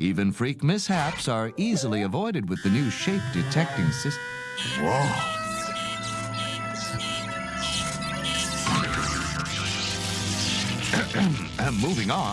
Even freak mishaps are easily avoided with the new shape detecting system. Whoa. Moving on.